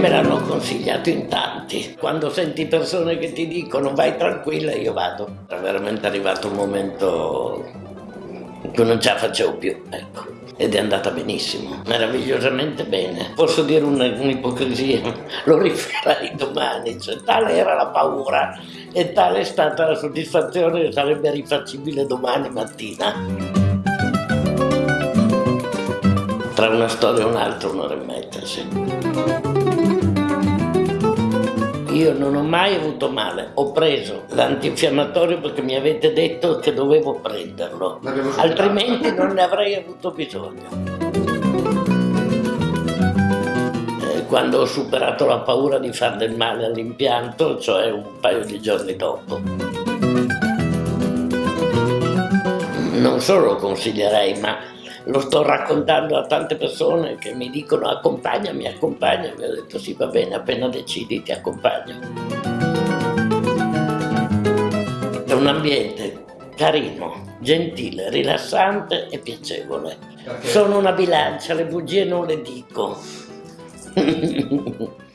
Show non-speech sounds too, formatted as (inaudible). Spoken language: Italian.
Me l'hanno consigliato in tanti. Quando senti persone che ti dicono vai tranquilla, io vado. È veramente arrivato un momento in cui non ce la facevo più, ecco. Ed è andata benissimo, meravigliosamente bene. Posso dire un'ipocrisia, (laughs) lo rifarai domani, cioè, tale era la paura e tale è stata la soddisfazione che sarebbe rifacibile domani mattina. Tra una storia e un'altra un'ora e mezza, sì. Io non ho mai avuto male, ho preso l'antinfiammatorio perché mi avete detto che dovevo prenderlo, altrimenti non ne avrei avuto bisogno. Eh, quando ho superato la paura di fare del male all'impianto, cioè un paio di giorni dopo. Non solo lo consiglierei, ma lo sto raccontando a tante persone che mi dicono accompagnami, accompagnami. Ho detto sì, va bene, appena decidi ti accompagno. È un ambiente carino, gentile, rilassante e piacevole. Sono una bilancia, le bugie non le dico. (laughs)